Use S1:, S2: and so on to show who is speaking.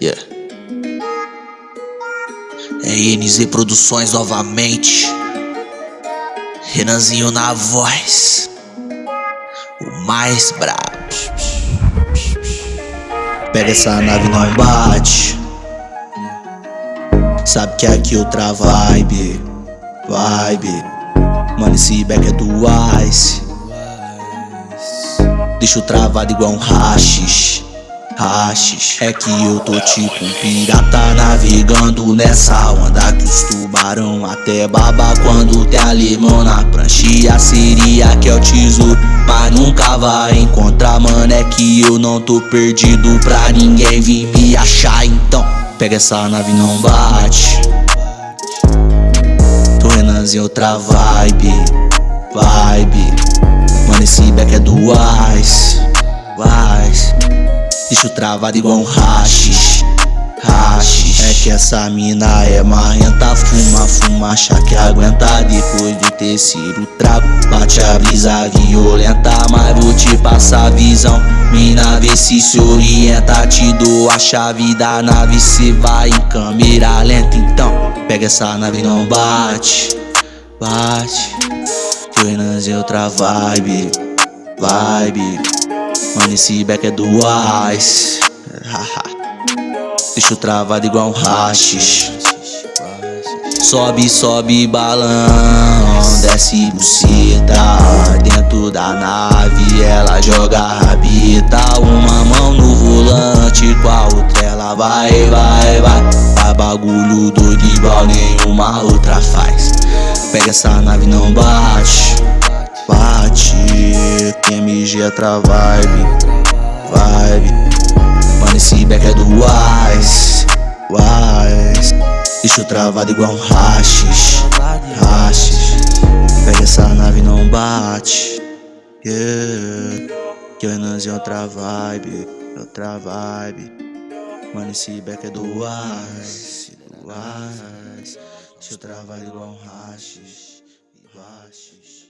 S1: Yeah. É NZ Produções novamente. Renanzinho na voz. O mais brabo. Pega essa nave não bate. Sabe que aqui outra vibe. Vibe. Mano, esse back é do Ice. Deixo travado igual um rachis. Rachis. É que eu tô tipo um pirata navegando nessa onda que os tubarão até baba quando tem a limão na prancha. Seria que é o tesouro, mas nunca vai encontrar, mano. É que eu não tô perdido pra ninguém vir me achar, então pega essa nave não bate. Tô Renanzinho outra vibe, vibe. Mano, esse back é do Ice, Ice. Deixo travado igual um rachis, rachis. É que essa mina é marrenta, fuma, fuma, acha que aguenta. Depois do terceiro trago, bate a brisa violenta. Mas vou te passar a visão, mina vê se se orienta. Te dou a chave da nave, cê vai em câmera lenta. Então, pega essa nave não bate, bate. Renanzinho é outra vibe, vibe Mano, esse back é do Ice Deixo travado igual um rachis Sobe, sobe balão Desce buceta. Dentro da nave ela joga rabita. Uma mão no volante Com a outra ela vai, vai, vai. Vai bagulho doido igual nenhuma outra faz. Pega essa nave não bate Bate MG é outra vibe Vibe. Mano esse back é do Ice Ice Deixo travado igual um rachis Rachis Pega essa nave não bate Yeah. Que o Renanzinho é outra vibe Outra vibe. Mano esse back é do Ice Do Ice Deixo travado igual um rachis Rachis.